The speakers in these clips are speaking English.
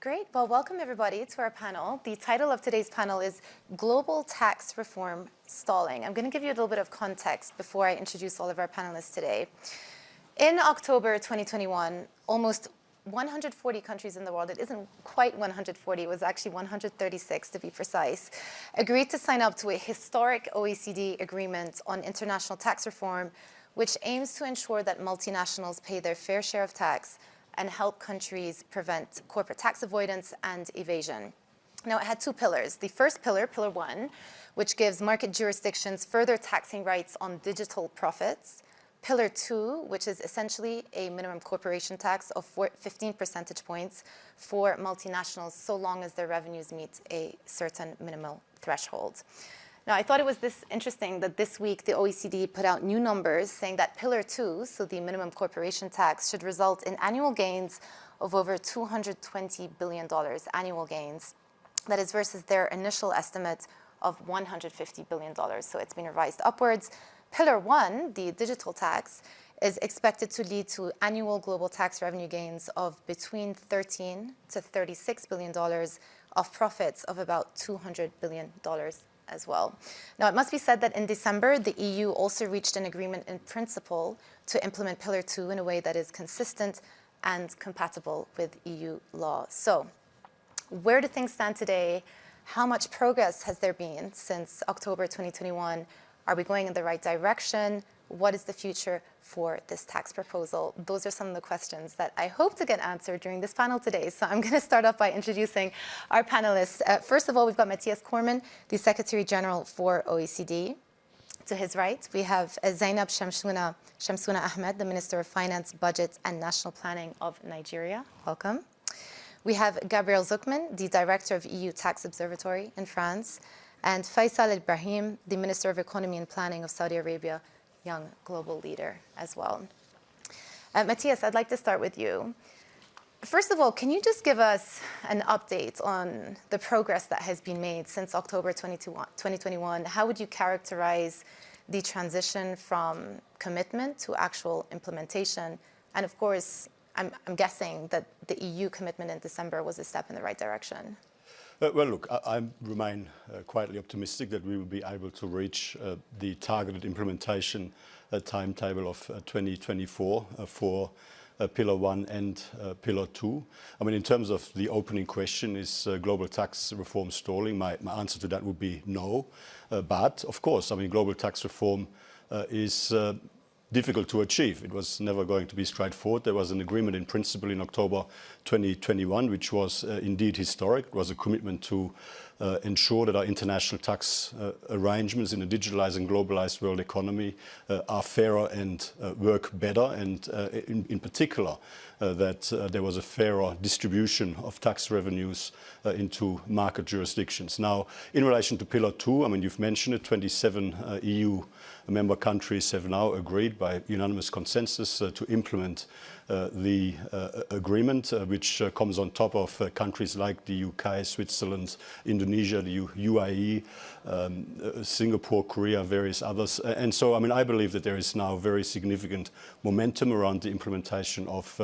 Great. Well, welcome everybody to our panel. The title of today's panel is Global Tax Reform Stalling. I'm going to give you a little bit of context before I introduce all of our panelists today. In October 2021, almost 140 countries in the world, it isn't quite 140, it was actually 136 to be precise, agreed to sign up to a historic OECD agreement on international tax reform, which aims to ensure that multinationals pay their fair share of tax and help countries prevent corporate tax avoidance and evasion. Now, it had two pillars. The first pillar, pillar one, which gives market jurisdictions further taxing rights on digital profits. Pillar two, which is essentially a minimum corporation tax of 15 percentage points for multinationals so long as their revenues meet a certain minimal threshold. Now, I thought it was this interesting that this week the OECD put out new numbers saying that Pillar 2, so the minimum corporation tax, should result in annual gains of over $220 billion, annual gains. That is versus their initial estimate of $150 billion. So it's been revised upwards. Pillar 1, the digital tax, is expected to lead to annual global tax revenue gains of between 13 to 36 billion dollars of profits of about 200 billion dollars as well. Now, it must be said that in December, the EU also reached an agreement in principle to implement Pillar 2 in a way that is consistent and compatible with EU law. So, where do things stand today? How much progress has there been since October 2021? Are we going in the right direction? What is the future for this tax proposal? Those are some of the questions that I hope to get answered during this panel today. So I'm going to start off by introducing our panelists. Uh, first of all, we've got Mathias Cormann, the Secretary General for OECD. To his right, we have uh, Zainab Shamsuna, Shamsuna Ahmed, the Minister of Finance, Budget and National Planning of Nigeria. Welcome. We have Gabriel Zucman, the Director of EU Tax Observatory in France, and Faisal Ibrahim, the Minister of Economy and Planning of Saudi Arabia, young global leader as well. Uh, Mathias, I'd like to start with you. First of all, can you just give us an update on the progress that has been made since October 2021? How would you characterize the transition from commitment to actual implementation? And of course, I'm, I'm guessing that the EU commitment in December was a step in the right direction. Uh, well, look, I, I remain uh, quietly optimistic that we will be able to reach uh, the targeted implementation uh, timetable of 2024 uh, for uh, Pillar 1 and Pillar 2. I mean, in terms of the opening question, is global tax reform stalling? My, my, answer to that would be no. but, of course, I mean, global tax reform is difficult to achieve. It was never going to be straightforward. There was an agreement in principle in October 2021, which was uh, indeed historic. It was a commitment to uh, ensure that our international tax uh, arrangements in a digitalized and globalized world economy uh, are fairer and uh, work better, and uh, in, in, particular, that there was a fairer distribution of tax revenues into market jurisdictions. Now, in relation to Pillar 2, I mean, you've mentioned it, 27 EU member countries have now agreed by unanimous consensus to implement uh, the uh, agreement, uh, which comes on top of countries like the UK, Switzerland, Indonesia, the UAE, um, Singapore, Korea, various others. and so, I mean, I believe that there is now very significant momentum around the implementation of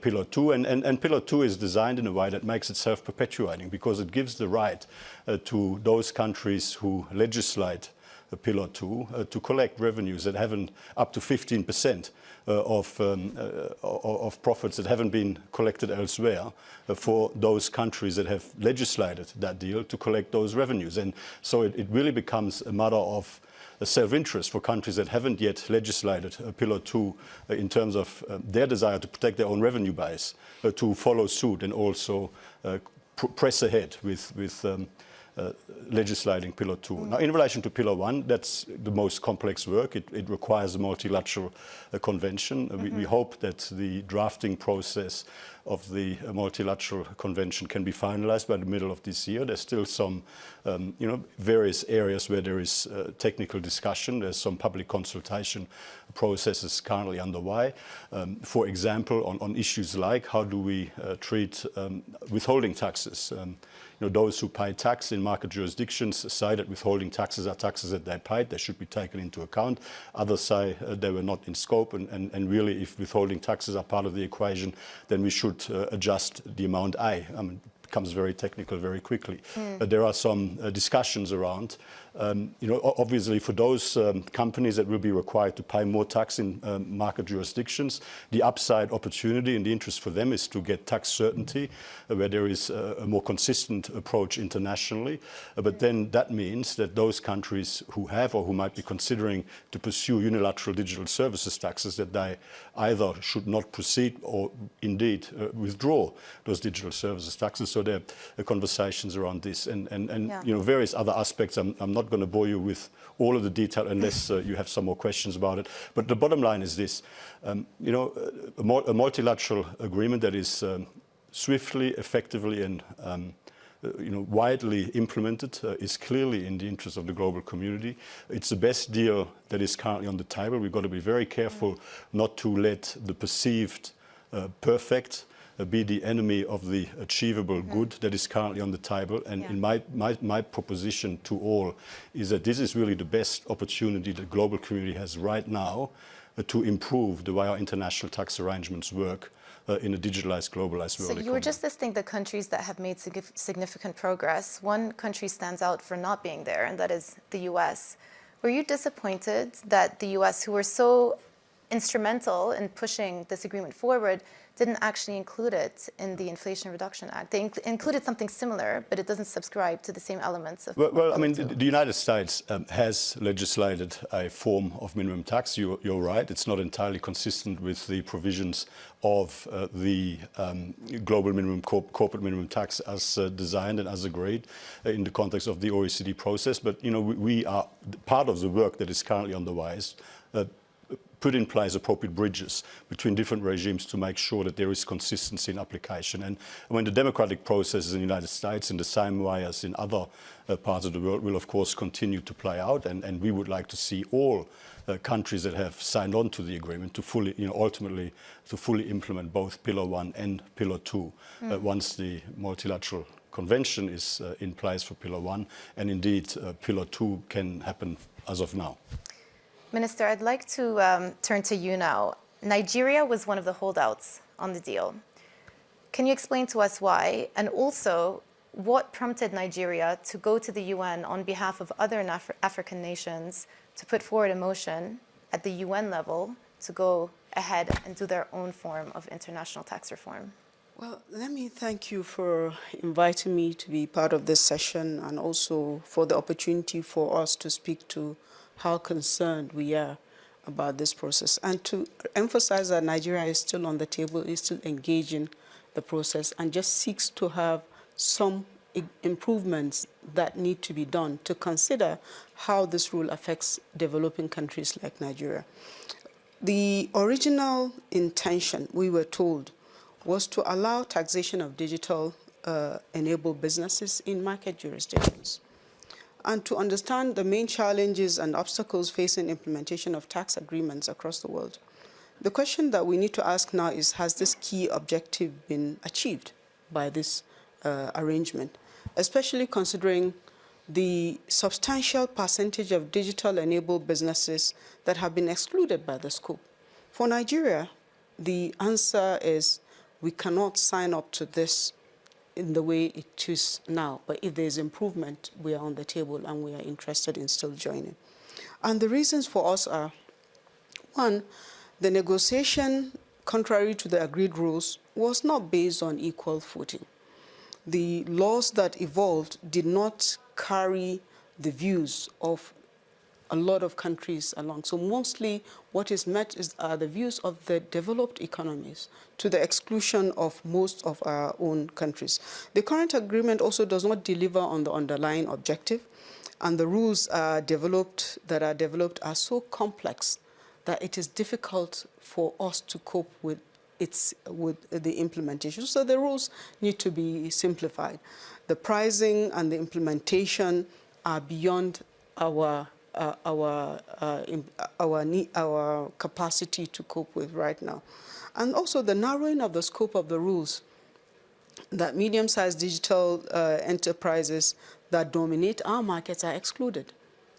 Pillar 2. And, and, and Pillar 2 is designed in a way that makes it self-perpetuating because it gives the right uh, to those countries who legislate Pillar 2 uh, to collect revenues that haven't up to 15 percent uh, of, um, uh, of profits that haven't been collected elsewhere uh, for those countries that have legislated that deal to collect those revenues. And so it, it really becomes a matter of self-interest for countries that haven't yet legislated Pillar 2 uh, in terms of uh, their desire to protect their own revenue base uh, to follow suit and also pr press ahead with, with um, uh, legislating Pillar 2. Mm. Now, in relation to Pillar 1, that's the most complex work. It, it requires a multilateral uh, convention. Mm -hmm. we, we, mm-hmm. hope that the drafting process of the uh, multilateral convention can be finalized by the middle of this year. There's still some, um, you know, various areas where there is uh, technical discussion. There's some public consultation processes currently underway. Um, for example, on, on, issues like how do we uh, treat um, withholding taxes. You know, those who pay tax in market jurisdictions say that withholding taxes are taxes that they paid, they should be taken into account. Others say uh, they were not in scope, and, and, and, really, if withholding taxes are part of the equation, then we should uh, adjust the amount A. I mean, becomes very technical very quickly. Mm. But there are some uh, discussions around um, you know, obviously for those um, companies that will be required to pay more tax in um, market jurisdictions, the upside opportunity and the interest for them is to get tax certainty uh, where there is a, a, more consistent approach internationally. Uh, but then that means that those countries who have or who might be considering to pursue unilateral digital services taxes that they either should not proceed or indeed uh, withdraw those digital services taxes. So there are conversations around this and, and, and yeah. you know, various other aspects. I'm, I'm not going to bore you with all of the detail unless uh, you have some more questions about it. But the bottom line is this. Um, you know, a, a, multilateral agreement that is um, swiftly, effectively and um, you know, widely implemented uh, is clearly in the interest of the global community. It's the best deal that is currently on the table. We've got to be very careful not to let the perceived uh, perfect uh, be the enemy of the achievable good that is currently on the table. And yeah. in my, my, my proposition to all is that this is really the best opportunity the global community has right now uh, to improve the way our international tax arrangements work uh, in a digitalized, globalized world. So you were just listing the countries that have made significant progress. One country stands out for not being there, and that is the US. Were you disappointed that the US, who were so instrumental in pushing this agreement forward, didn't actually include it in the Inflation Reduction Act. They inc included something similar, but it doesn't subscribe to the same elements of. Well, well I mean, the, United States um, has legislated a form of minimum tax. You, are right; it's not entirely consistent with the provisions of uh, the um, global minimum corp corporate minimum tax as uh, designed and as agreed uh, in the context of the OECD process. But you know, we, we, are part of the work that is currently on the wise. Uh, put in place appropriate bridges between different regimes to make sure that there is consistency in application. And when the democratic processes in the United States, in the same way as in other uh, parts of the world, will of course continue to play out. And, and we would like to see all uh, countries that have signed on to the agreement to fully, you know, ultimately to fully implement both Pillar 1 and Pillar 2 mm. uh, once the multilateral convention is uh, in place for Pillar 1. And indeed, uh, Pillar 2 can happen as of now. Minister, I'd like to um, turn to you now. Nigeria was one of the holdouts on the deal. Can you explain to us why? And also, what prompted Nigeria to go to the UN on behalf of other Af African nations to put forward a motion at the UN level to go ahead and do their own form of international tax reform? Well, let me thank you for inviting me to be part of this session and also for the opportunity for us to speak to how concerned we are about this process. And to emphasize that Nigeria is still on the table, is still engaging the process and just seeks to have some improvements that need to be done to consider how this rule affects developing countries like Nigeria. The original intention, we were told, was to allow taxation of digital uh, enabled businesses in market jurisdictions and to understand the main challenges and obstacles facing implementation of tax agreements across the world. The question that we need to ask now is, has this key objective been achieved by this uh, arrangement, especially considering the substantial percentage of digital-enabled businesses that have been excluded by the scope. For Nigeria, the answer is we cannot sign up to this in the way it is now. But if there's improvement, we are on the table and we are interested in still joining. And the reasons for us are, one, the negotiation, contrary to the agreed rules, was not based on equal footing. The laws that evolved did not carry the views of a lot of countries along. So mostly what is met is are the views of the developed economies to the exclusion of most of our own countries. The current agreement also does not deliver on the underlying objective and the rules are developed that are developed are so complex that it is difficult for us to cope with its with the implementation. So the rules need to be simplified. The pricing and the implementation are beyond our uh, our, uh, our, our capacity to cope with right now. And also the narrowing of the scope of the rules that medium-sized digital uh, enterprises that dominate our markets are excluded.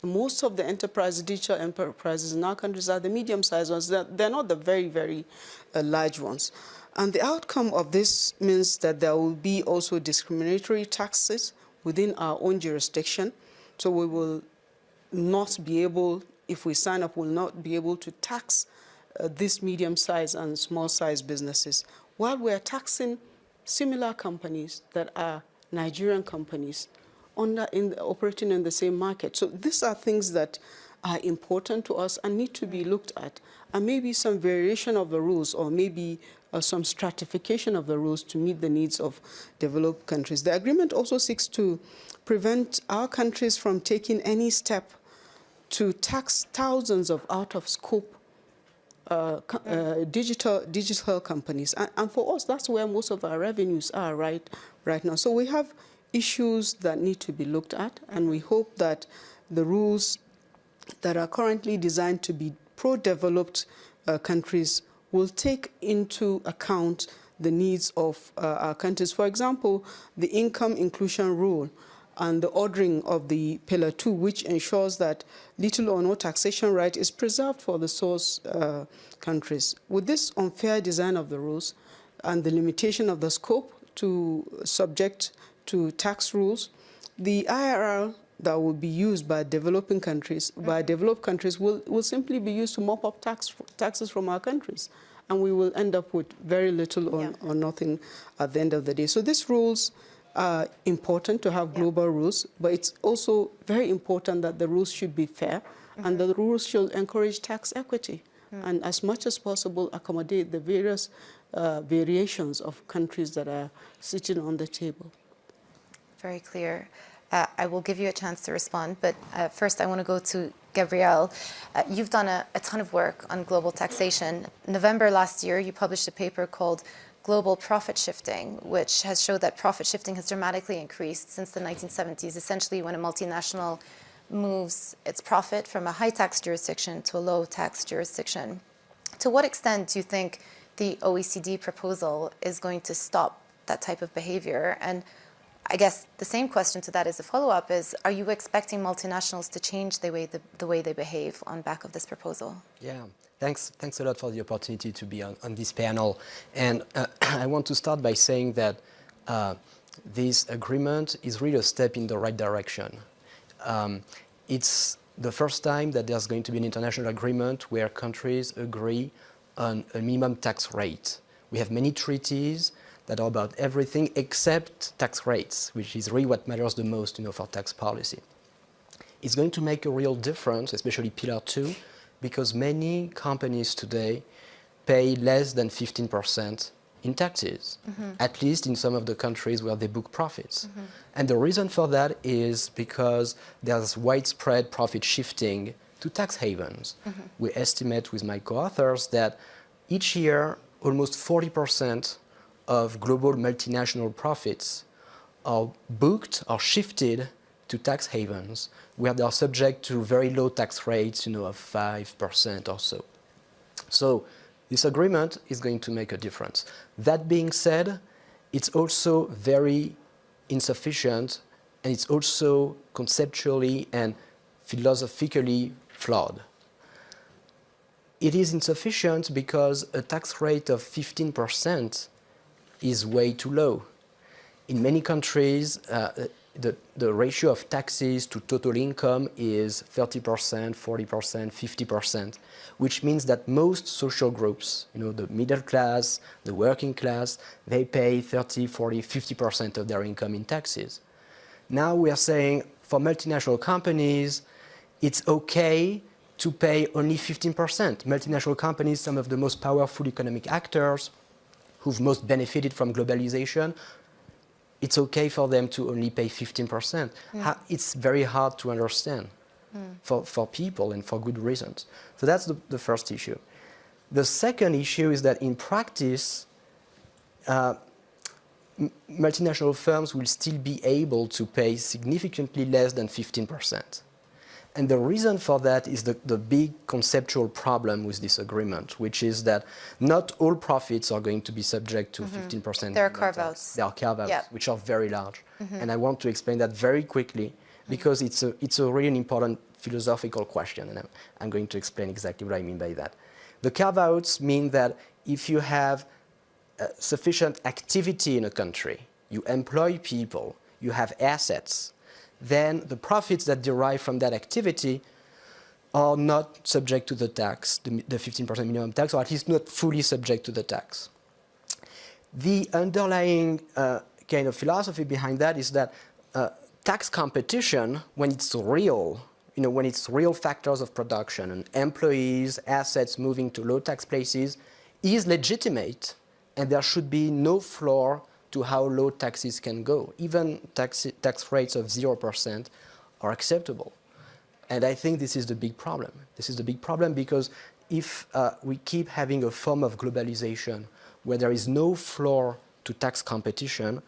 Most of the enterprise, digital enterprises in our countries are the medium-sized ones. They're, they're, not the very, very uh, large ones. And the outcome of this means that there will be also discriminatory taxes within our own jurisdiction. So we will not be able, if we sign up, will not be able to tax uh, these medium-sized and small-sized businesses, while we're taxing similar companies that are Nigerian companies under, in, operating in the same market. So these are things that are important to us and need to be looked at. And maybe some variation of the rules or maybe uh, some stratification of the rules to meet the needs of developed countries. The agreement also seeks to prevent our countries from taking any step to tax thousands of out-of-scope uh, uh, digital digital companies, and, and, for us, that's where most of our revenues are right right now. So we have issues that need to be looked at, and we hope that the rules that are currently designed to be pro-developed uh, countries will take into account the needs of uh, our countries. For example, the income inclusion rule and the ordering of the Pillar 2, which ensures that little or no taxation right is preserved for the source uh, countries. With this unfair design of the rules and the limitation of the scope to subject to tax rules, the IIR that will be used by developing countries, by mm-hmm. developed countries, will, will simply be used to mop up tax, taxes from our countries. And we will end up with very little or, yeah. or nothing at the end of the day. So these rules are important to have global yeah. rules, but it's also very important that the rules should be fair mm -hmm. and the rules should encourage tax equity mm. and as much as possible accommodate the various uh, variations of countries that are sitting on the table. Very clear. Uh, I will give you a chance to respond, but uh, first I want to go to Gabriel. Uh, you've done a, a ton of work on global taxation. November last year, you published a paper called global profit shifting, which has showed that profit shifting has dramatically increased since the 1970s, essentially when a multinational moves its profit from a high tax jurisdiction to a low tax jurisdiction. To what extent do you think the OECD proposal is going to stop that type of behavior? And I guess the same question to that as a follow-up is, are you expecting multinationals to change the way, the, the way they behave on back of this proposal? Yeah. Thanks, thanks a lot for the opportunity to be on, on this panel. And uh, I want to start by saying that uh, this agreement is really a step in the right direction. Um, it's the first time that there's going to be an international agreement where countries agree on a minimum tax rate. We have many treaties that are about everything except tax rates, which is really what matters the most you know, for tax policy. It's going to make a real difference, especially Pillar 2, because many companies today pay less than 15% in taxes, mm -hmm. at least in some of the countries where they book profits. Mm -hmm. And the reason for that is because there's widespread profit shifting to tax havens. Mm -hmm. We estimate with my co-authors that each year almost 40% of global multinational profits are booked or shifted to tax havens where they are subject to very low tax rates, you know, of 5% or so. So this agreement is going to make a difference. That being said, it's also very insufficient and it's also conceptually and philosophically flawed. It is insufficient because a tax rate of 15% is way too low. In many countries, uh, the, the ratio of taxes to total income is 30%, 40%, 50%, which means that most social groups, you know, the middle class, the working class, they pay 30, 40, 50% of their income in taxes. Now we are saying for multinational companies, it's okay to pay only 15%. Multinational companies, some of the most powerful economic actors who've most benefited from globalization, it's okay for them to only pay 15%. Mm. It's very hard to understand mm. for, for people and for good reasons. So that's the, the first issue. The second issue is that in practice, uh, multinational firms will still be able to pay significantly less than 15%. And the reason for that is the, the big conceptual problem with this agreement, which is that not all profits are going to be subject to 15% Mm-hmm. There are carve-outs. There are carve-outs. Mm-hmm. which are very large. And I want to explain that very quickly because it's a, it's a really important philosophical question, and I'm, I'm going to explain exactly what I mean by that. The carve-outs mean that if you have uh, sufficient activity in a country, you employ people, you have assets, then the profits that derive from that activity are not subject to the tax, the, the 15% minimum tax, or at least not fully subject to the tax. The underlying uh, kind of philosophy behind that is that uh, tax competition, when it's real, you know, when it's real factors of production and employees, assets moving to low tax places, is legitimate, and there should be no floor to how low taxes can go. Even tax, tax rates of 0% are acceptable. And I think this is the big problem. This is the big problem because if uh, we keep having a form of globalization where there is no floor to tax competition,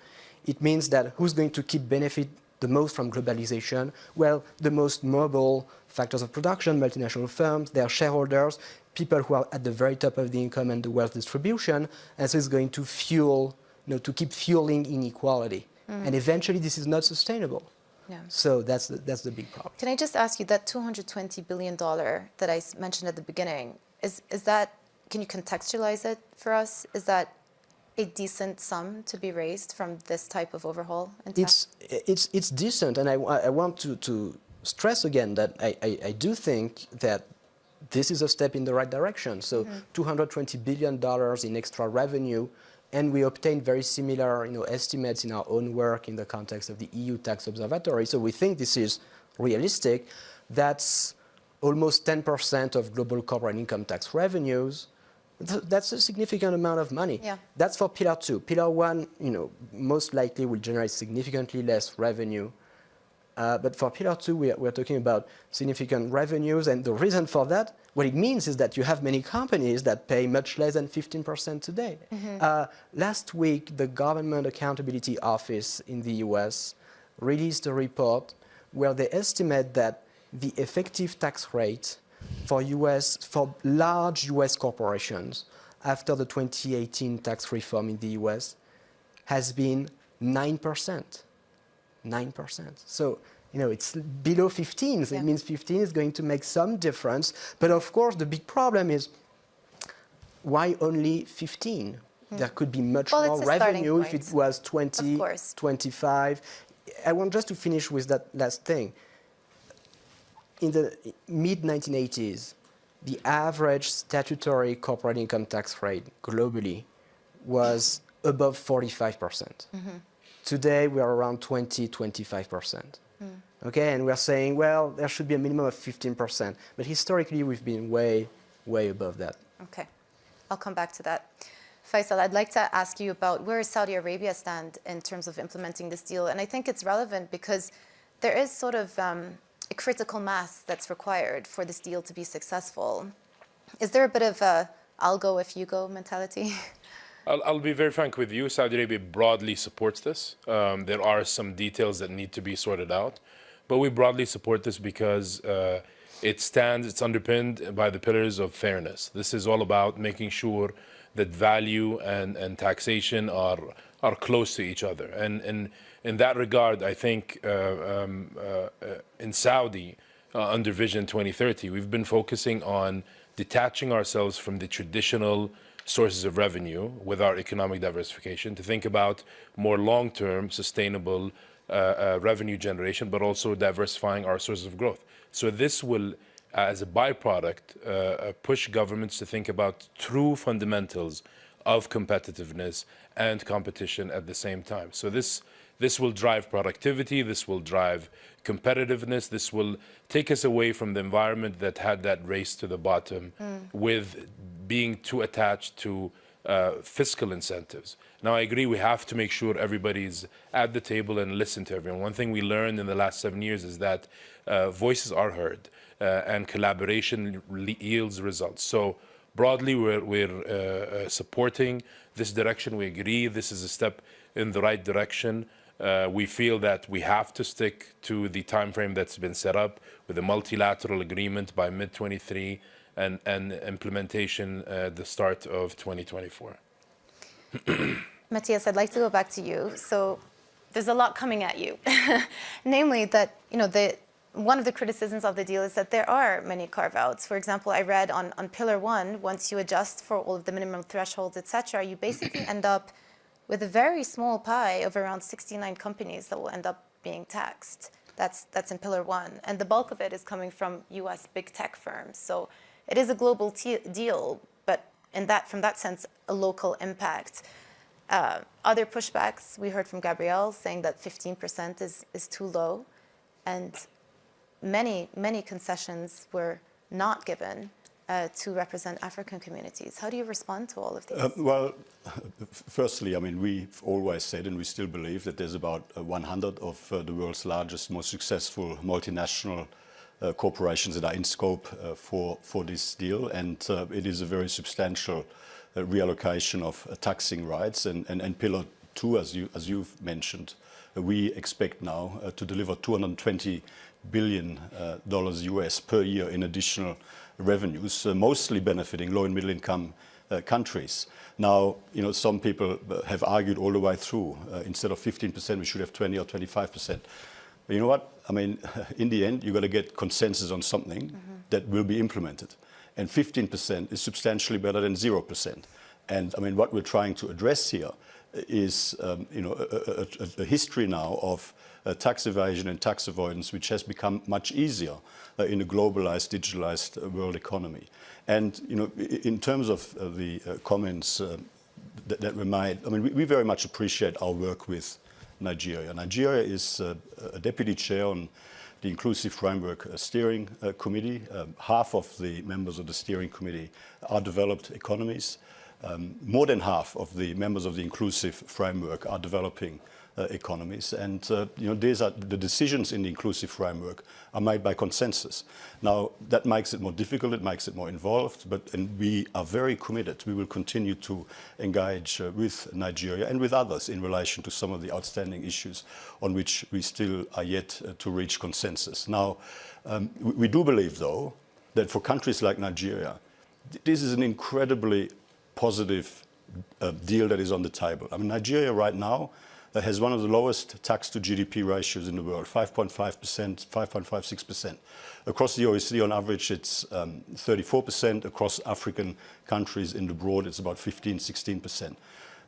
it means that who's going to keep benefit the most from globalization? Well, the most mobile factors of production, multinational firms, their shareholders, people who are at the very top of the income and the wealth distribution, and so it's going to fuel, you know, to keep fueling inequality. Mm. And eventually this is not sustainable. Yeah. So that's the, that's the big problem. Can I just ask you that $220 billion that I mentioned at the beginning, is, is that, can you contextualize it for us? Is that a decent sum to be raised from this type of overhaul? It's, it's, it's decent, and I, I want to, to stress again that I, I, I do think that this is a step in the right direction. So mm. $220 billion in extra revenue, and we obtained very similar you know, estimates in our own work in the context of the EU Tax Observatory. So we think this is realistic. That's almost 10% of global corporate income tax revenues. Th- That's a significant amount of money. Yeah. That's for pillar two. Pillar one, you know, most likely will generate significantly less revenue. Uh, but for pillar two, we are, we're talking about significant revenues. And the reason for that, what it means is that you have many companies that pay much less than 15% today. Uh, last week, the Government Accountability Office in the US released a report where they estimate that the effective tax rate for US, for large US corporations after the 2018 tax reform in the US has been 9%. 9%. So, you know, it's below 15. So Yeah. it means 15 is going to make some difference. But of course, the big problem is why only 15? There could be much Hmm. Well, more it's a starting revenue if it was 20, 25. I want just to finish with that last thing. In the mid 1980s, the average statutory corporate income tax rate globally was above 45%. Today, we are around 20, 25%. Okay, and we're saying, well, there should be a minimum of 15%. But historically, we've been way, way above that. Okay, I'll come back to that. Faisal, I'd like to ask you about where Saudi Arabia stand in terms of implementing this deal, and I think it's relevant because there is sort of um, a critical mass that's required for this deal to be successful. Is there a bit of a "I'll go if you go" mentality? I'll, I'll be very frank with you. Saudi Arabia broadly supports this. Um, there are some details that need to be sorted out, but we broadly support this because uh, it stands, it's underpinned by the pillars of fairness. This is all about making sure that value and, and taxation are, are close to each other. And, and in that regard, I think uh, um, uh, in Saudi, uh, under Vision 2030, we've been focusing on detaching ourselves from the traditional sources of revenue with our economic diversification to think about more long-term sustainable uh, uh, revenue generation, but also diversifying our sources of growth. So this will, as a byproduct, uh, uh, push governments to think about true fundamentals of competitiveness and competition at the same time. So this this will drive productivity, this will drive competitiveness, this will take us away from the environment that had that race to the bottom with being too attached to uh, fiscal incentives. Now, I agree we have to make sure everybody's at the table and listen to everyone. One thing we learned in the last seven years is that uh, voices are heard uh, and collaboration yields results. So broadly, we're, we're uh, uh, supporting this direction. We agree this is a step in the right direction. Uh, we feel that we have to stick to the time frame that's been set up with a multilateral agreement by mid 23 and, and implementation at the start of 2024. Mathias, I'd like to go back to you. So there's a lot coming at you, namely that you know the one of the criticisms of the deal is that there are many carve-outs. For example, I read on, on Pillar 1, once you adjust for all of the minimum thresholds, et cetera, you basically end up with a very small pie of around 69 companies that will end up being taxed. That's, that's in Pillar 1. And the bulk of it is coming from US big tech firms. So it is a global deal, but in that, from that sense, a local impact. Uh, other pushbacks, we heard from Gabriel saying that 15% is, is too low. And many, many concessions were not given uh, to represent African communities. How do you respond to all of these? Uh, well, firstly, I mean, we've always said, and we still believe, that there's about uh, 100 of uh, the world's largest, most successful multinational corporations that are in scope uh, for, for this deal, and it is a very substantial reallocation of taxing rights. And, and, and Pillar 2, as, you, as you've mentioned, we expect now to deliver 220 billion uh, dollars US per year in additional revenues, uh, mostly benefiting low and middle income uh, countries. Now, you know, some people have argued all the way through, instead of 15%, we should have 20 or 25%. You know what? I mean, in the end, you've got to get consensus on something mm -hmm. that will be implemented. And 15% is substantially better than 0%. And I mean, what we're trying to address here is, um, you know, a, a, a history now of uh, tax evasion and tax avoidance, which has become much easier uh, in a globalized, digitalized uh, world economy. And you know, in terms of uh, the uh, comments uh, that, that, were made, I mean, we, we, very much appreciate our work with Nigeria. Nigeria is a deputy chair on the Inclusive Framework Steering Committee. Um, half of the members of the steering committee are developed economies. Um, more than half of the members of the Inclusive Framework are developing uh, economies. And uh, you know, these are the decisions in the inclusive framework are made by consensus. Now, that makes it more difficult, it makes it more involved, but and we are very committed. We will continue to engage uh, with Nigeria and with others in relation to some of the outstanding issues on which we still are yet uh, to reach consensus. Now, um, we, we do believe, though, that for countries like Nigeria, this is an incredibly positive uh, deal that is on the table. I mean, Nigeria right now that has one of the lowest tax to GDP ratios in the world, 5.5%, 5.56%. Across the OECD, on average, it's 34%. Um, Across African countries in the broad, it's about 15, 16%.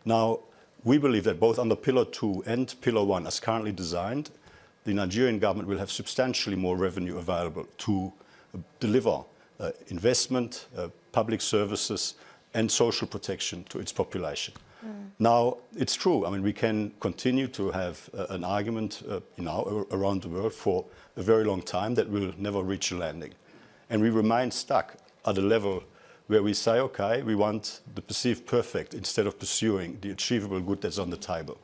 Now, we believe that both under Pillar 2 and Pillar 1, as currently designed, the Nigerian government will have substantially more revenue available to uh, deliver uh, investment, uh, public services, and social protection to its population. Mm. Now, it's true. I mean, we can continue to have uh, an argument uh, you know, around the world for a very long time that will never reach a landing. And we remain stuck at a level where we say, okay, we want the perceived perfect instead of pursuing the achievable good that's on the table.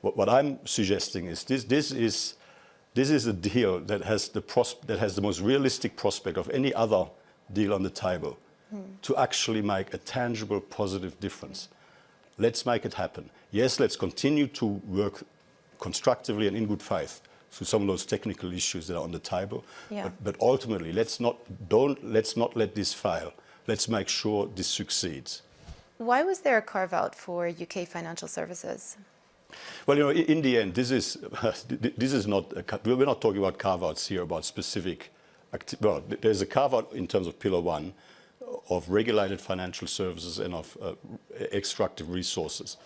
What, what I'm suggesting is this, this is this is a deal that has the that has the most realistic prospect of any other deal on the table mm. to actually make a tangible, positive difference. Let's make it happen. Yes, let's continue to work constructively and in good faith through some of those technical issues that are on the table. Yeah. But, but ultimately, let's not, don't, let's not let this fail. Let's make sure this succeeds. Why was there a carve out for UK financial services? Well, you know, in the end, this is this is not a, we're not talking about carve outs here about specific. Well, there's a carve out in terms of Pillar One, of regulated financial services and of uh, extractive resources,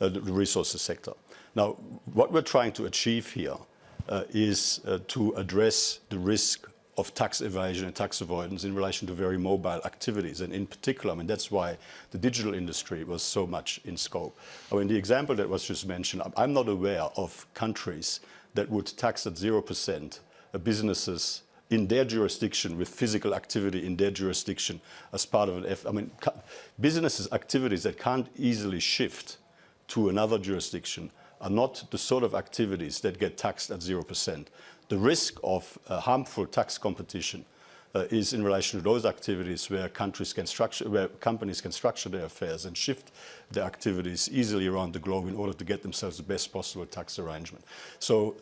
uh, the resources sector. Now, what we're trying to achieve here uh, is uh, to address the risk of tax evasion and tax avoidance in relation to very mobile activities. And in particular, I mean, that's why the digital industry was so much in scope. I mean, the example that was just mentioned, I'm not aware of countries that would tax at 0% businesses in their jurisdiction with physical activity in their jurisdiction as part of an F. I mean, businesses activities that can't easily shift to another jurisdiction are not the sort of activities that get taxed at 0%. The risk of uh, harmful tax competition uh, is in relation to those activities where countries can structure, where companies can structure their affairs and shift their activities easily around the globe in order to get themselves the best possible tax arrangement. So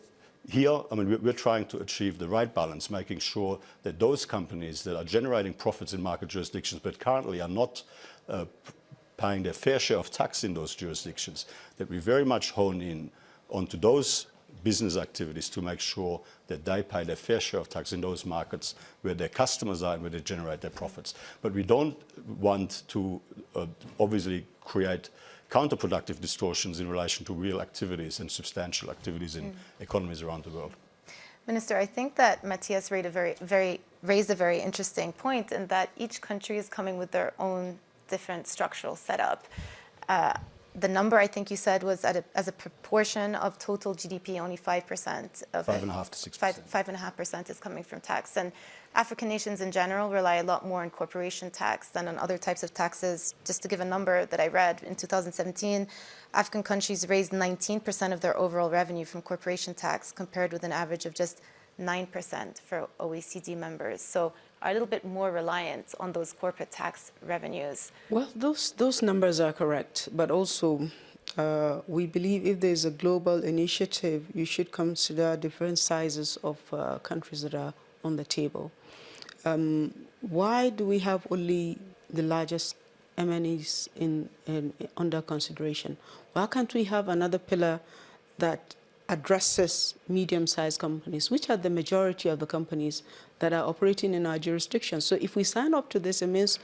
here, I mean, we're trying to achieve the right balance, making sure that those companies that are generating profits in market jurisdictions but currently are not uh, paying their fair share of tax in those jurisdictions, that we very much hone in onto those business activities to make sure that they pay their fair share of tax in those markets where their customers are and where they generate their profits. But we don't want to uh, obviously create counterproductive distortions in relation to real activities and substantial activities in mm. economies around the world. Minister, I think that Mathias raised a very, very, raised a very interesting point in that each country is coming with their own different structural setup. Uh, the number I think you said was a, as a proportion of total GDP, only 5% of Five and a half to 6%. Five, five and a half percent is coming from tax. And African nations in general rely a lot more on corporation tax than on other types of taxes. Just to give a number that I read, in 2017, African countries raised 19% of their overall revenue from corporation tax compared with an average of just 9% for OECD members. So are a little bit more reliant on those corporate tax revenues. Well, those, those numbers are correct, but also uh, we believe if there's a global initiative, you should consider different sizes of uh, countries that are on the table. Um, why do we have only the largest MNEs in, in, under consideration? Why can't we have another pillar that addresses medium-sized companies, which are the majority of the companies that are operating in our jurisdiction. So if we sign up to this, it means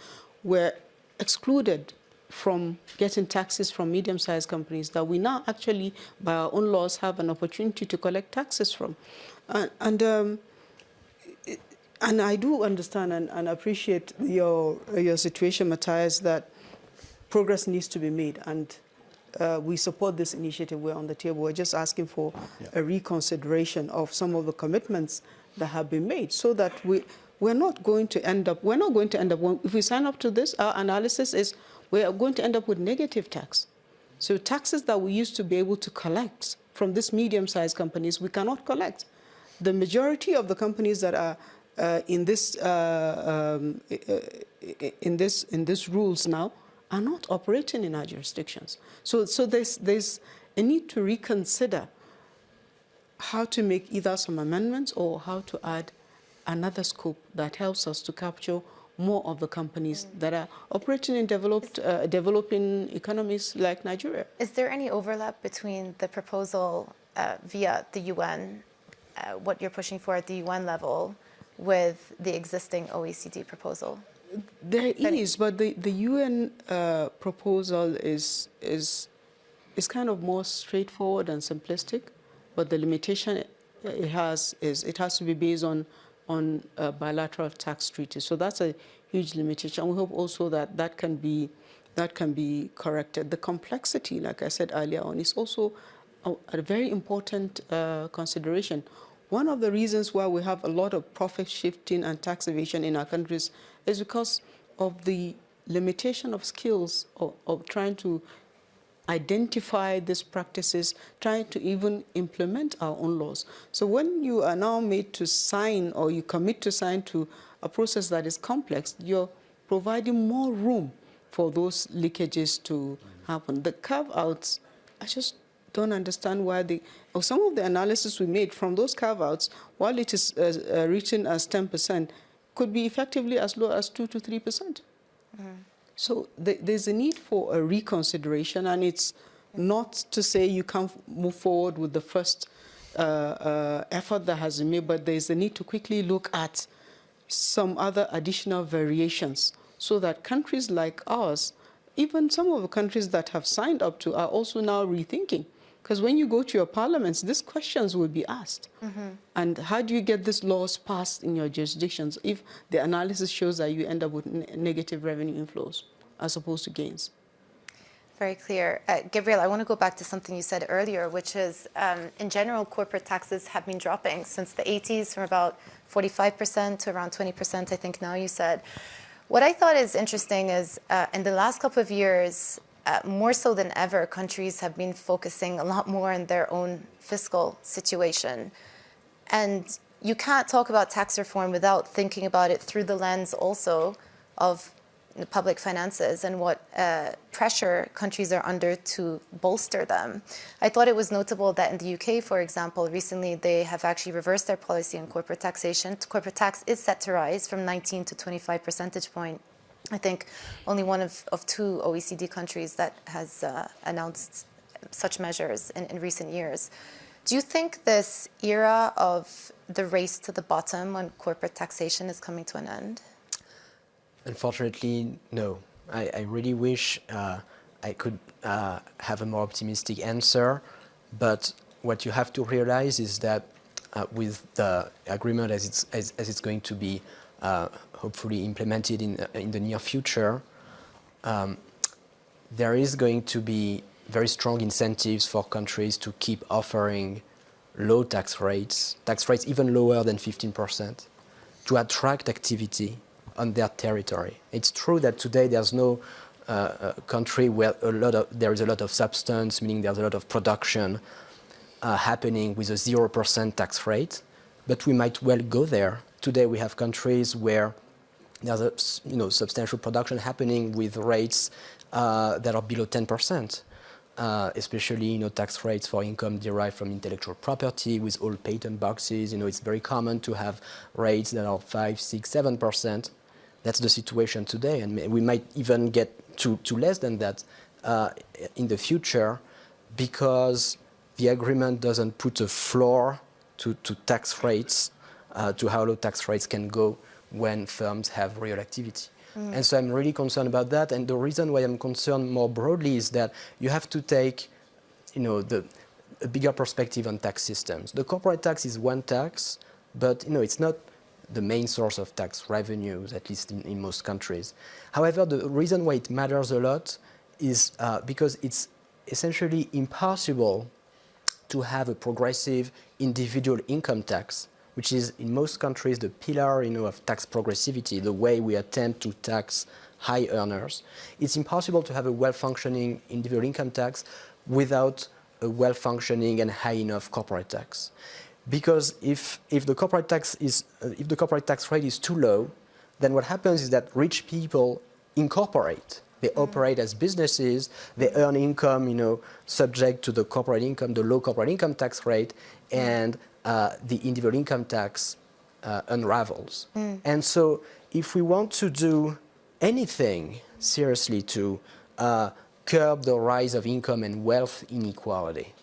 we're excluded from getting taxes from medium-sized companies that we now actually, by our own laws, have an opportunity to collect taxes from. And, and, um, and I do understand and, and, appreciate your, your situation, Mathias, that progress needs to be made. And uh, we support this initiative. We're on the table. We're just asking for yeah. a reconsideration of some of the commitments that have been made so that we, we're not going to end up, we're not going to end up, if we sign up to this, our analysis is we're going to end up with negative tax. So taxes that we used to be able to collect from these medium-sized companies, we cannot collect. The majority of the companies that are uh, in this uh, um, in this in these rules now are not operating in our jurisdictions. So so there's there's a need to reconsider how to make either some amendments or how to add another scope that helps us to capture more of the companies that are operating in developed, uh, developing economies like Nigeria. Is there any overlap between the proposal uh, via the UN, uh, what you're pushing for at the UN level, with the existing OECD proposal? There is, but the, the UN uh, proposal is, is, is kind of more straightforward and simplistic. But the limitation it has is it has to be based on on bilateral tax treaties. So that's a huge limitation. We hope also that that can be that can be corrected. The complexity, like I said earlier on, is also a, a very important uh, consideration. One of the reasons why we have a lot of profit shifting and tax evasion in our countries is because of the limitation of skills of, of trying to identify these practices, trying to even implement our own laws. So when you are now made to sign or you commit to sign to a process that is complex, you're providing more room for those leakages to happen. The carve-outs, I just don't understand why the, some of the analysis we made from those carve-outs, while it is uh, uh, written as 10%, could be effectively as low as 2 to 3%. Mm -hmm. So th there's a need for a reconsideration, and it's not to say you can't move forward with the first uh, uh, effort that has been made, but there's a need to quickly look at some other additional variations so that countries like ours, even some of the countries that have signed up to, are also now rethinking because when you go to your parliaments, these questions will be asked. Mm -hmm. And how do you get these laws passed in your jurisdictions if the analysis shows that you end up with negative revenue inflows as opposed to gains? Very clear. Uh, Gabriel, I want to go back to something you said earlier, which is, um, in general, corporate taxes have been dropping since the 80s from about 45% to around 20%, I think now you said. What I thought is interesting is, uh, in the last couple of years, uh, more so than ever, countries have been focusing a lot more on their own fiscal situation. And you can't talk about tax reform without thinking about it through the lens also of the public finances and what uh, pressure countries are under to bolster them. I thought it was notable that in the UK, for example, recently they have actually reversed their policy on corporate taxation. Corporate tax is set to rise from 19 to 25 percentage point. I think only one of, of two OECD countries that has uh, announced such measures in, in recent years. Do you think this era of the race to the bottom on corporate taxation is coming to an end? Unfortunately, no. I, I really wish uh, I could uh, have a more optimistic answer, but what you have to realize is that uh, with the agreement as it's, as, as it's going to be hopefully implemented in, in the near future, um, there is going to be very strong incentives for countries to keep offering low tax rates, tax rates even lower than 15%, to attract activity on their territory. It's true that today there's no uh, uh, country where a lot of, there is a lot of substance, meaning there's a lot of production uh, happening with a 0% tax rate, but we might well go there. Today we have countries where there's a you know, substantial production happening with rates uh, that are below 10%. Uh, especially you know tax rates for income derived from intellectual property with all patent boxes. You know it's very common to have rates that are five, six, seven percent. That's the situation today, and we might even get to, to less than that uh, in the future because the agreement doesn't put a floor to, to tax rates, uh, to how low tax rates can go when firms have real activity. Mm. And so I'm really concerned about that. And the reason why I'm concerned more broadly is that you have to take, you know, the, a bigger perspective on tax systems. The corporate tax is one tax, but you know, it's not the main source of tax revenues, at least in, in most countries. However, the reason why it matters a lot is uh, because it's essentially impossible to have a progressive individual income tax, which is in most countries the pillar you know, of tax progressivity, the way we attempt to tax high earners. It's impossible to have a well-functioning individual income tax without a well-functioning and high enough corporate tax because if, if, the corporate tax is, uh, if the corporate tax rate is too low, then what happens is that rich people incorporate. They mm. operate as businesses, they earn income, you know, subject to the corporate income, the low corporate income tax rate, and uh, the individual income tax uh, unravels. Mm. And so if we want to do anything seriously to uh, curb the rise of income and wealth inequality,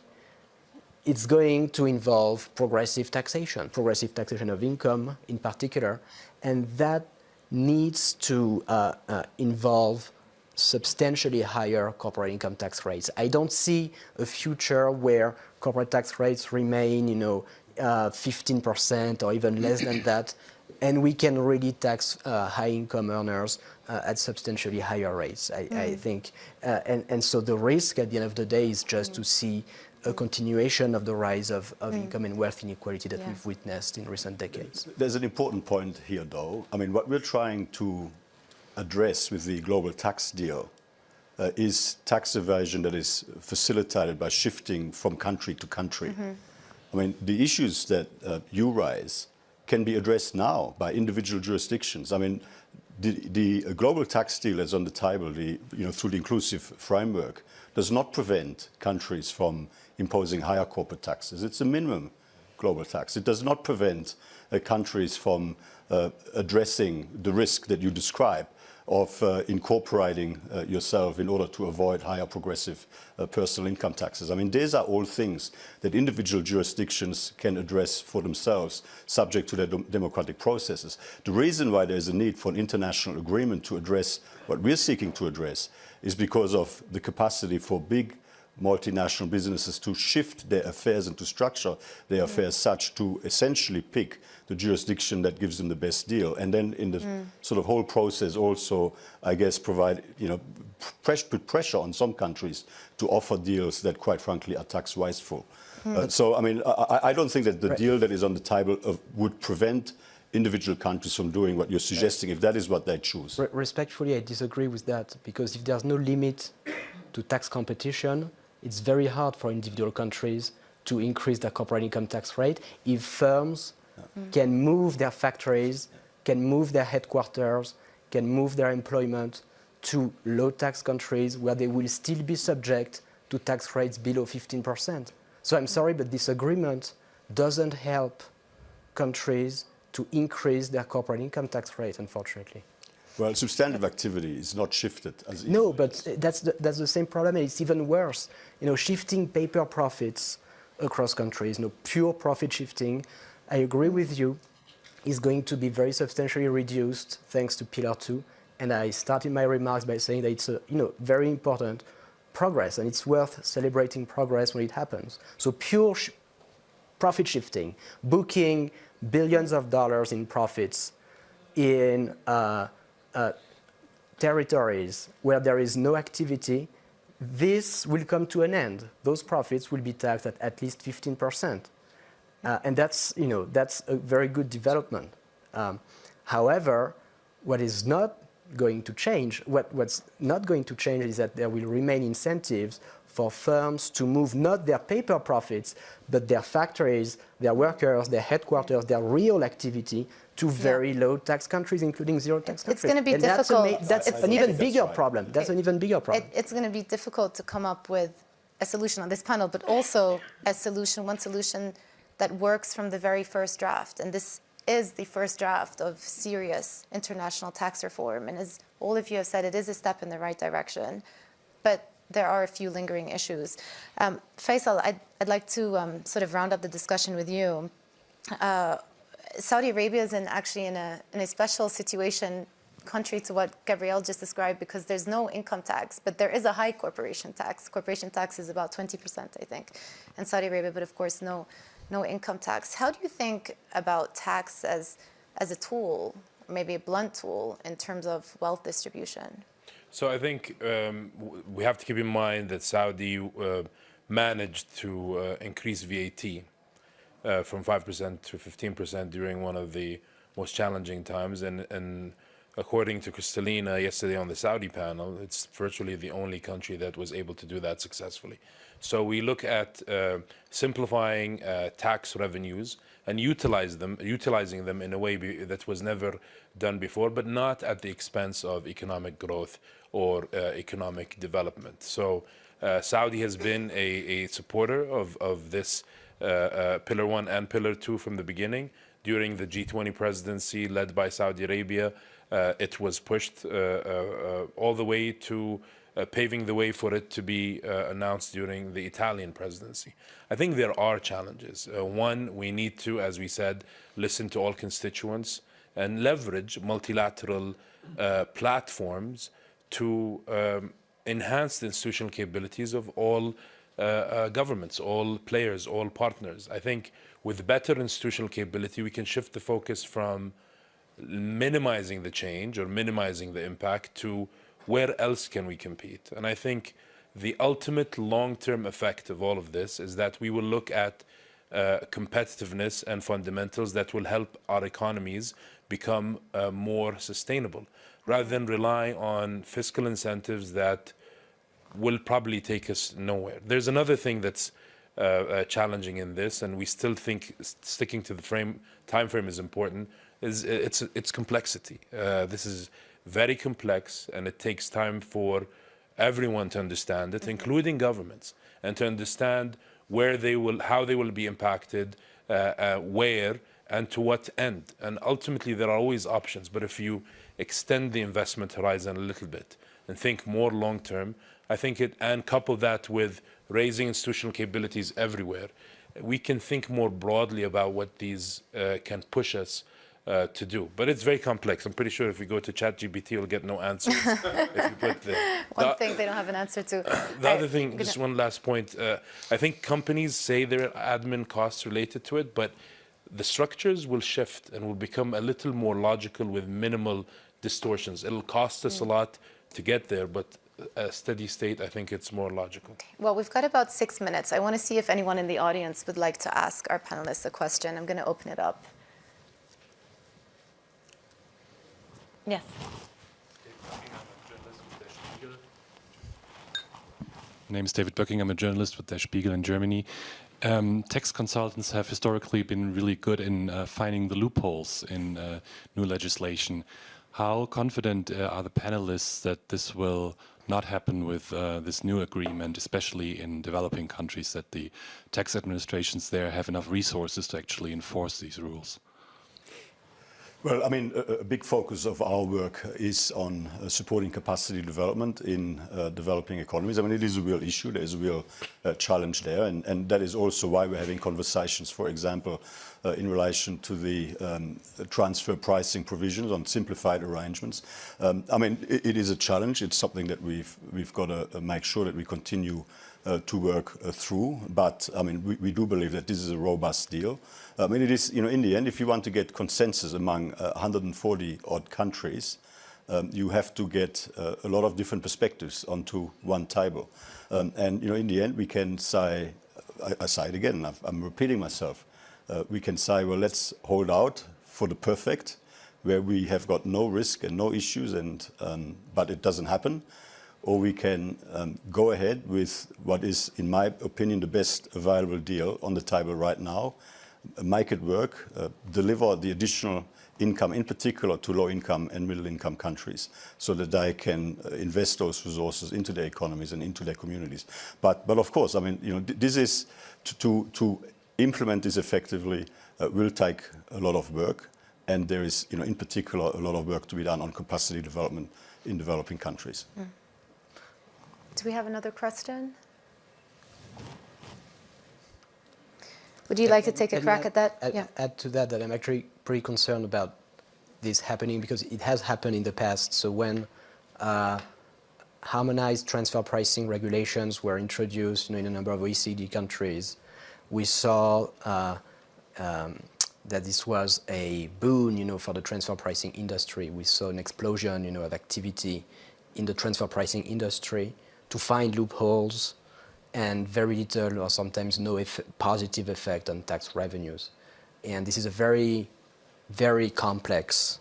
it's going to involve progressive taxation, progressive taxation of income in particular, and that needs to uh, uh, involve substantially higher corporate income tax rates. I don't see a future where corporate tax rates remain, you know, 15% uh, or even less than that, and we can really tax uh, high income earners uh, at substantially higher rates, I, mm. I think. Uh, and, and so the risk at the end of the day is just mm. to see a continuation of the rise of, of mm. income and wealth inequality that yeah. we've witnessed in recent decades. There's an important point here, though. I mean, what we're trying to address with the global tax deal uh, is tax evasion that is facilitated by shifting from country to country. Mm -hmm. I mean, the issues that uh, you raise can be addressed now by individual jurisdictions. I mean, the, the global tax deal that's on the table, the, you know, through the inclusive framework, does not prevent countries from imposing higher corporate taxes. It's a minimum global tax. It does not prevent uh, countries from uh, addressing the risk that you describe of uh, incorporating uh, yourself in order to avoid higher progressive uh, personal income taxes. I mean, these are all things that individual jurisdictions can address for themselves, subject to their democratic processes. The reason why there is a need for an international agreement to address what we're seeking to address is because of the capacity for big multinational businesses to shift their affairs and to structure their mm. affairs such to essentially pick the jurisdiction that gives them the best deal. And then in the mm. sort of whole process also, I guess, provide, you know, press, put pressure on some countries to offer deals that quite frankly are tax wasteful. Mm. Uh, so, I mean, I, I, don't think that the right. deal that is on the table of, would prevent individual countries from doing what you're suggesting if that is what they choose. Respectfully, I disagree with that because if there's no limit to tax competition, it's very hard for individual countries to increase their corporate income tax rate if firms can move their factories, can move their headquarters, can move their employment to low tax countries where they will still be subject to tax rates below 15%. So I'm sorry, but this agreement doesn't help countries to increase their corporate income tax rate, unfortunately. Well, substantive activity is not shifted as No, but that's the, that's the same problem, and it's even worse. You know, shifting paper profits across countries, you know, pure profit shifting, I agree with you, is going to be very substantially reduced thanks to Pillar 2. And I started my remarks by saying that it's a you know, very important progress, and it's worth celebrating progress when it happens. So pure sh profit shifting, booking billions of dollars in profits in uh, uh, territories where there is no activity, this will come to an end. Those profits will be taxed at at least 15%. Uh, and that's, you know, that's a very good development. Um, however, what is not going to change, what, what's not going to change is that there will remain incentives for firms to move not their paper profits, but their factories, their workers, their headquarters, their real activity to very yeah. low tax countries, including zero tax countries. It's going to be and difficult. That's, that's an even bigger right. problem. That's an even bigger problem. It, it's going to be difficult to come up with a solution on this panel, but also a solution, one solution that works from the very first draft. And this is the first draft of serious international tax reform. And as all of you have said, it is a step in the right direction. But there are a few lingering issues. Um, Faisal, I'd, I'd, like to um, sort of round up the discussion with you. Uh, Saudi Arabia is in actually in a, in a special situation contrary to what Gabriel just described because there's no income tax, but there is a high corporation tax. Corporation tax is about 20%, I think, in Saudi Arabia, but of course no, no income tax. How do you think about tax as, as a tool, maybe a blunt tool, in terms of wealth distribution? So I think um, we have to keep in mind that Saudi uh, managed to uh, increase VAT uh, from 5% to 15% during one of the most challenging times. And, and according to Kristalina yesterday on the Saudi panel, it's virtually the only country that was able to do that successfully. So we look at uh, simplifying uh, tax revenues and utilize them, utilizing them in a way that was never done before, but not at the expense of economic growth or uh, economic development. So uh, Saudi has been a, a supporter of, of this uh, uh, Pillar 1 and Pillar 2 from the beginning. During the G20 presidency led by Saudi Arabia, it was pushed all the way to paving the way for it to be uh, announced during the Italian presidency. I think there are challenges. Uh, one, we need to, as we said, listen to all constituents and leverage multilateral platforms to um, enhance the institutional capabilities of all uh, uh, governments, all players, all partners. I think with better institutional capability, we can shift the focus from minimizing the change or minimizing the impact to where else can we compete. And I think the ultimate long-term effect of all of this is that we will look at uh, competitiveness and fundamentals that will help our economies become uh, more sustainable rather than rely on fiscal incentives that will probably take us nowhere. There's another thing that's uh, uh, challenging in this, and we still think sticking to the frame time frame is important. Is it's it's complexity. Uh, this is very complex, and it takes time for everyone to understand it, mm -hmm. including governments, and to understand where they will, how they will be impacted, uh, uh, where, and to what end. And ultimately, there are always options. But if you extend the investment horizon a little bit and think more long term. I think it, and couple that with raising institutional capabilities everywhere, we can think more broadly about what these uh, can push us uh, to do. But it's very complex. I'm pretty sure if we go to ChatGPT, we'll get no answers. if you put the, one the, thing they don't have an answer to. the other thing, just one last point. Uh, I think companies say there are admin costs related to it, but the structures will shift and will become a little more logical with minimal distortions. It'll cost us a lot to get there, but a steady state, I think it's more logical. Well, we've got about six minutes. I want to see if anyone in the audience would like to ask our panelists a question. I'm going to open it up. Yes. My name is David Böcking. I'm a journalist with Der Spiegel in Germany. Um, tax consultants have historically been really good in uh, finding the loopholes in uh, new legislation. How confident uh, are the panelists that this will not happen with uh, this new agreement, especially in developing countries, that the tax administrations there have enough resources to actually enforce these rules? Well, I mean, a, big focus of our work is on uh, supporting capacity development in uh, developing economies. I mean, it is a real issue. There is a real uh, challenge there, and, and, that is also why we're having conversations, for example, uh, in relation to the um, transfer pricing provisions on simplified arrangements. Um, I mean, it, it is a challenge. It's something that we've we've got to uh, make sure that we continue to work through. But I mean, we, we do believe that this is a robust deal. I mean, it is, you know, in the end, if you want to get consensus among uh, 140 odd countries, um, you have to get uh, a lot of different perspectives onto one table. Um, and, you know, in the end, we can say, I, I say it again, i am repeating myself, uh, we can say, well, let's hold out for the perfect, where we have got no risk and no issues, and, um, but it doesn't happen. Or we can um, go ahead with what is, in my opinion, the best available deal on the table right now, make it work, uh, deliver the additional income, in particular to low-income and middle-income countries, so that they can uh, invest those resources into their economies and into their communities. But, but of course, I mean, you know, this is to, to, to implement this effectively uh, will take a lot of work, and there is, you know, in particular, a lot of work to be done on capacity development in developing countries. Mm. Do we have another question? Would you like to take a crack add, at that? Add, yeah. add to that that I'm actually pretty concerned about this happening because it has happened in the past. So when uh, harmonized transfer pricing regulations were introduced you know, in a number of OECD countries, we saw uh, um, that this was a boon you know, for the transfer pricing industry. We saw an explosion you know, of activity in the transfer pricing industry to find loopholes and very little or sometimes no eff positive effect on tax revenues. And this is a very, very complex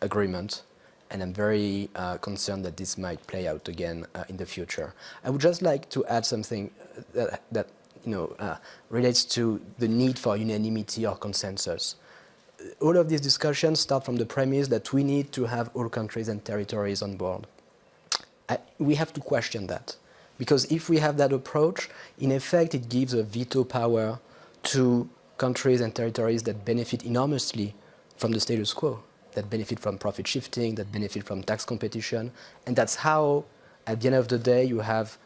agreement and I'm very uh, concerned that this might play out again uh, in the future. I would just like to add something that, that you know, uh, relates to the need for unanimity or consensus. All of these discussions start from the premise that we need to have all countries and territories on board. I, we have to question that. Because if we have that approach, in effect, it gives a veto power to countries and territories that benefit enormously from the status quo, that benefit from profit shifting, that benefit from tax competition. And that's how, at the end of the day, you have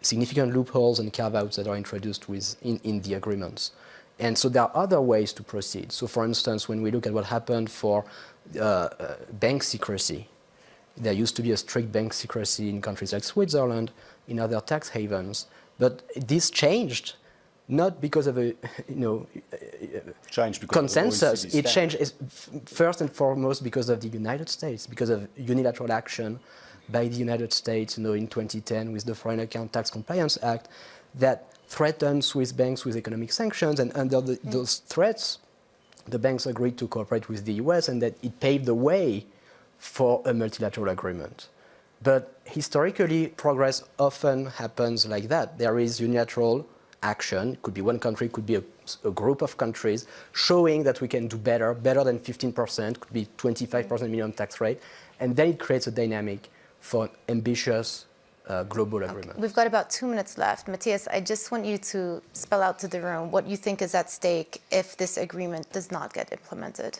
significant loopholes and carve-outs that are introduced with, in, in the agreements. And so there are other ways to proceed. So for instance, when we look at what happened for uh, uh, bank secrecy, there used to be a strict bank secrecy in countries like Switzerland, in other tax havens. But this changed not because of a you know consensus. It changed first and foremost because of the United States, because of unilateral action by the United States, you know, in 2010 with the Foreign Account Tax Compliance Act, that threatened Swiss banks with economic sanctions, and under the, mm. those threats, the banks agreed to cooperate with the U.S. and that it paved the way for a multilateral agreement. But historically, progress often happens like that. There is unilateral action, it could be one country, could be a, a, group of countries, showing that we can do better, better than 15%, could be 25% minimum tax rate, and then it creates a dynamic for ambitious uh, global agreement. Okay. We've got about two minutes left. Mathias, I just want you to spell out to the room what you think is at stake if this agreement does not get implemented.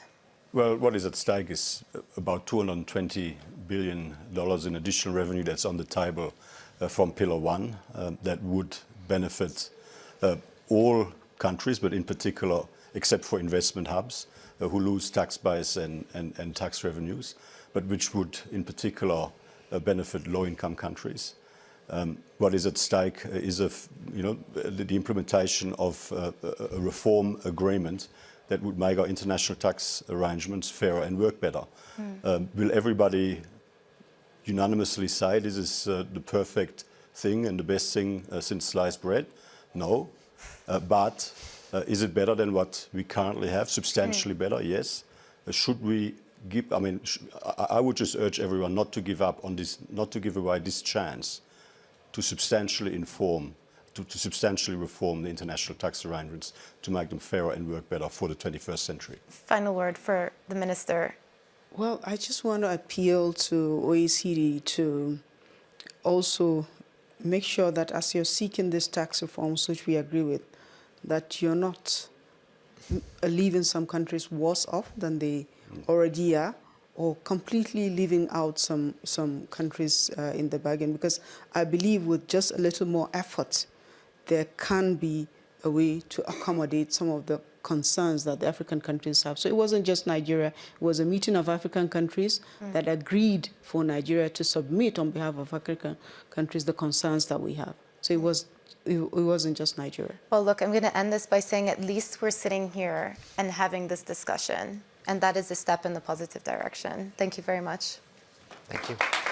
Well, what is at stake is about 220 billion dollars in additional revenue that's on the table uh, from Pillar One uh, that would benefit uh, all countries, but in particular, except for investment hubs, uh, who lose tax base and, and, and, tax revenues, but which would, in particular, uh, benefit low-income countries. Um, what is at stake is a, you know, the implementation of a reform agreement that would make our international tax arrangements fairer and work better. Mm. Um, will everybody unanimously say this is uh, the perfect thing and the best thing uh, since sliced bread? No. Uh, but uh, is it better than what we currently have? Substantially mm. better, yes. Uh, should we give, I mean, I, I would just urge everyone not to give up on this, not to give away this chance to substantially inform to, to substantially reform the international tax arrangements to make them fairer and work better for the 21st century. Final word for the minister. Well, I just want to appeal to OECD to also make sure that as you're seeking these tax reforms, which we agree with, that you're not leaving some countries worse off than they already are, or completely leaving out some some countries uh, in the bargain. Because I believe with just a little more effort, there can be a way to accommodate some of the concerns that the African countries have. So it wasn't just Nigeria, it was a meeting of African countries mm. that agreed for Nigeria to submit on behalf of African countries the concerns that we have. So it was it, it wasn't just Nigeria. Well, look, I'm going to end this by saying at least we're sitting here and having this discussion, and that is a step in the positive direction. Thank you very much. Thank you.